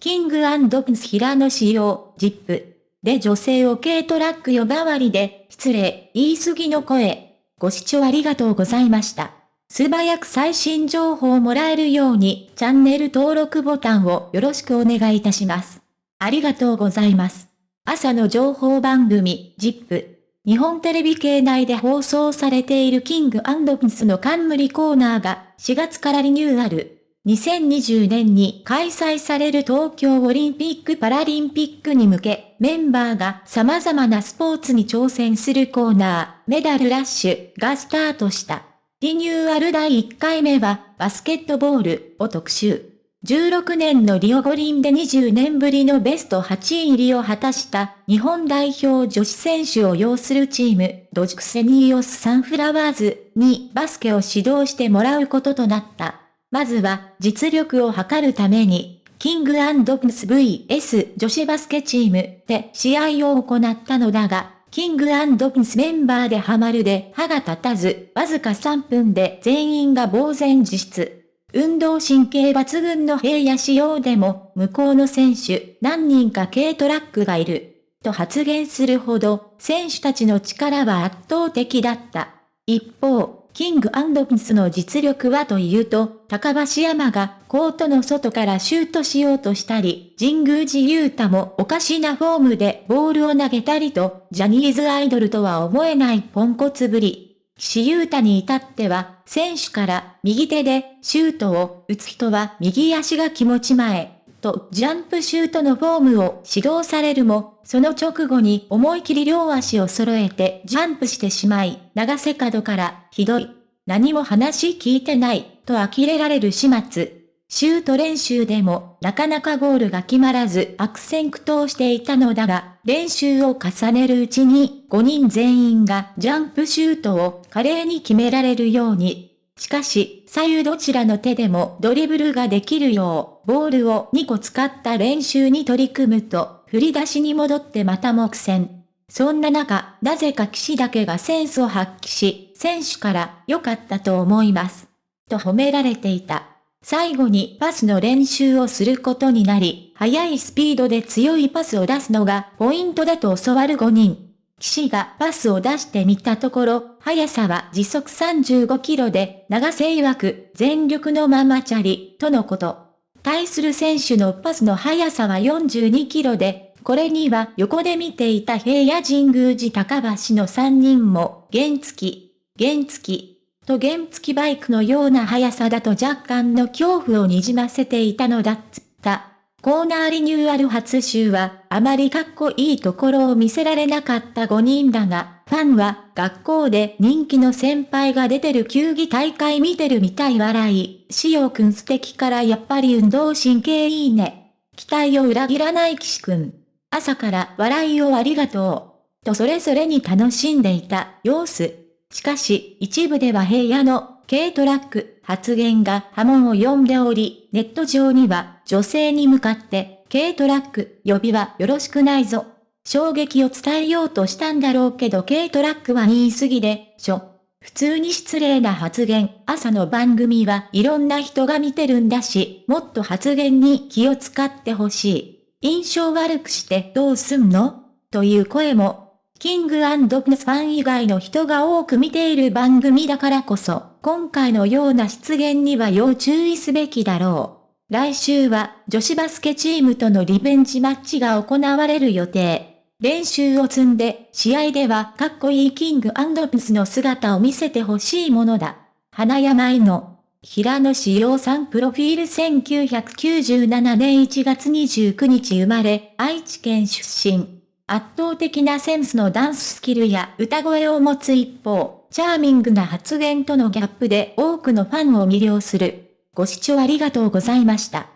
キングプンス平野仕様、ジップ。で女性を軽トラック呼ばわりで、失礼、言い過ぎの声。ご視聴ありがとうございました。素早く最新情報をもらえるように、チャンネル登録ボタンをよろしくお願いいたします。ありがとうございます。朝の情報番組、ジップ。日本テレビ系内で放送されているキングプンスの冠コーナーが4月からリニューアル。2020年に開催される東京オリンピック・パラリンピックに向け、メンバーが様々なスポーツに挑戦するコーナー、メダルラッシュがスタートした。リニューアル第1回目は、バスケットボールを特集。16年のリオ五輪で20年ぶりのベスト8位入りを果たした日本代表女子選手を擁するチーム、ドジクセニーオスサンフラワーズにバスケを指導してもらうこととなった。まずは、実力を測るために、キングプス VS 女子バスケチームで試合を行ったのだが、キングプスメンバーでハマるで歯が立たず、わずか3分で全員が呆然自失。運動神経抜群の平野仕様でも、向こうの選手何人か軽トラックがいる。と発言するほど、選手たちの力は圧倒的だった。一方、キングプンスの実力はというと、高橋山がコートの外からシュートしようとしたり、神宮寺勇太もおかしなフォームでボールを投げたりと、ジャニーズアイドルとは思えないポンコツぶり。岸優太に至っては、選手から右手でシュートを打つ人は右足が気持ち前。とジャンプシュートのフォームを指導されるも、その直後に思い切り両足を揃えてジャンプしてしまい、長瀬角からひどい。何も話聞いてない、と呆れられる始末。シュート練習でもなかなかゴールが決まらず悪戦苦闘していたのだが、練習を重ねるうちに5人全員がジャンプシュートを華麗に決められるようにしかし、左右どちらの手でもドリブルができるよう、ボールを2個使った練習に取り組むと、振り出しに戻ってまた目線。そんな中、なぜか騎士だけがセンスを発揮し、選手から良かったと思います。と褒められていた。最後にパスの練習をすることになり、速いスピードで強いパスを出すのがポイントだと教わる5人。騎士がパスを出してみたところ、速さは時速35キロで、長瀬曰く全力のままチャリ、とのこと。対する選手のパスの速さは42キロで、これには横で見ていた平野神宮寺高橋の3人も、原付き、原付き、と原付きバイクのような速さだと若干の恐怖をにじませていたのだっつった。コーナーリニューアル初週は、あまりかっこいいところを見せられなかった5人だが、ファンは、学校で人気の先輩が出てる球技大会見てるみたい笑い、しおくん素敵からやっぱり運動神経いいね。期待を裏切らない岸くん。朝から笑いをありがとう。とそれぞれに楽しんでいた様子。しかし、一部では平野の軽トラック発言が波紋を呼んでおり、ネット上には女性に向かって、軽トラック呼びはよろしくないぞ。衝撃を伝えようとしたんだろうけど軽トラックは言い過ぎで、しょ。普通に失礼な発言、朝の番組はいろんな人が見てるんだし、もっと発言に気を使ってほしい。印象悪くしてどうすんの？という声もキングプンスファン以外の人が多く見ている番組だからこそ、今回のような出現には要注意すべきだろう。来週は女子バスケチームとのリベンジマッチが行われる予定。練習を積んで、試合ではかっこいいキングプンスの姿を見せてほしいものだ。花山井の平野志陽さんプロフィール1997年1月29日生まれ、愛知県出身。圧倒的なセンスのダンススキルや歌声を持つ一方、チャーミングな発言とのギャップで多くのファンを魅了する。ご視聴ありがとうございました。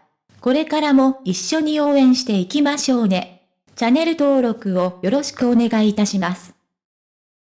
これからも一緒に応援していきましょうね。チャンネル登録をよろしくお願いいたします。